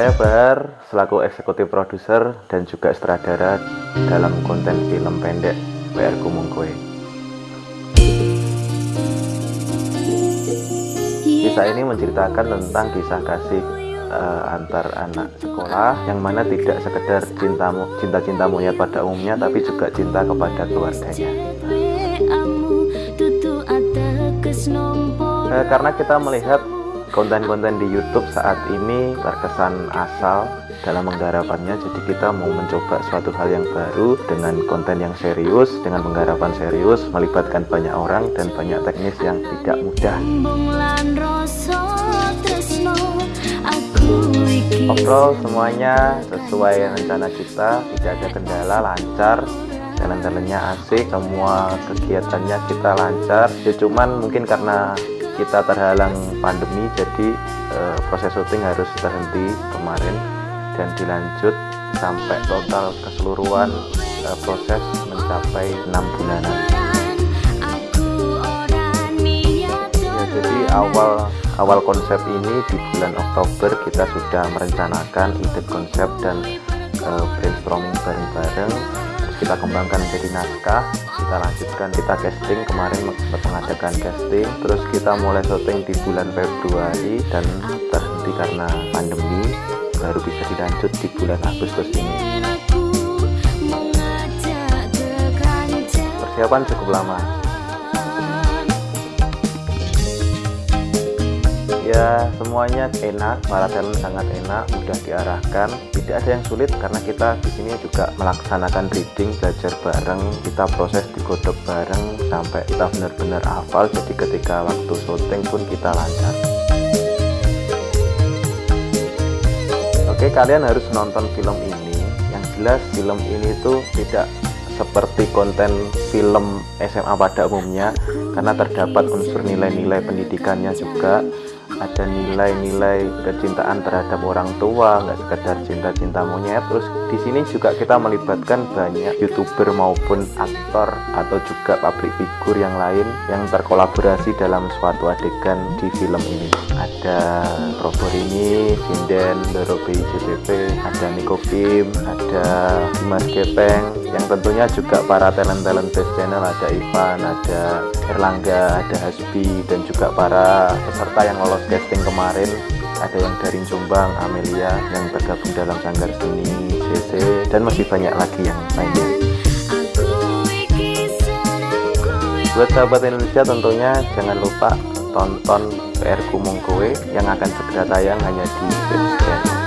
Saya Bahar, selaku eksekutif produser dan juga sutradara dalam konten film pendek PR Kumungkwe. Kisah ini menceritakan tentang kisah kasih uh, antar anak sekolah yang mana tidak sekedar cintamu cinta-cinta monyet pada umumnya tapi juga cinta kepada keluarganya. Uh, karena kita melihat konten-konten di YouTube saat ini terkesan asal dalam penggarapannya. Jadi kita mau mencoba suatu hal yang baru dengan konten yang serius dengan penggarapan serius melibatkan banyak orang dan banyak teknis yang tidak mudah. Overall semuanya sesuai rencana kita tidak ada kendala lancar. Jalan-jalannya asik semua kegiatannya kita lancar. Ya cuman mungkin karena kita terhalang pandemi jadi uh, proses syuting harus terhenti kemarin dan dilanjut sampai total keseluruhan uh, proses mencapai enam bulanan. Ya jadi awal awal konsep ini di bulan Oktober kita sudah merencanakan ide konsep dan uh, brainstorming bareng-bareng kita kembangkan menjadi naskah kita lanjutkan kita casting. Kemarin mengadakan casting terus kita mulai syuting di bulan Februari dan terhenti karena pandemi baru bisa dilanjut di bulan Agustus ini. Persiapan cukup lama ya semuanya enak para talent sangat enak mudah diarahkan. Tidak ada yang sulit karena kita di sini juga melaksanakan reading belajar bareng kita proses digodok bareng sampai kita benar-benar hafal. Jadi ketika waktu syuting pun kita lancar. Oke kalian harus nonton film ini. Yang jelas film ini tuh tidak seperti konten film SMA pada umumnya karena terdapat unsur nilai-nilai pendidikannya juga ada nilai-nilai kecintaan terhadap orang tua nggak sekedar cinta-cinta monyet terus di sini juga kita melibatkan banyak youtuber maupun aktor atau juga public figure yang lain yang terkolaborasi dalam suatu adegan di film ini. Ada Proborini, Sinden, Doro JTP, ada Niko Kim, ada Dimas Gepeng yang tentunya juga para talent-talent best channel ada Ivan, ada Erlangga, ada Hasbi dan juga para peserta yang lolos casting kemarin ada yang dari Jombang, Amelia yang tergabung dalam Sanggar Seni, CC dan masih banyak lagi yang lainnya. Buat sahabat Indonesia tentunya jangan lupa tonton PR Kumung Kowe yang akan segera tayang hanya di Best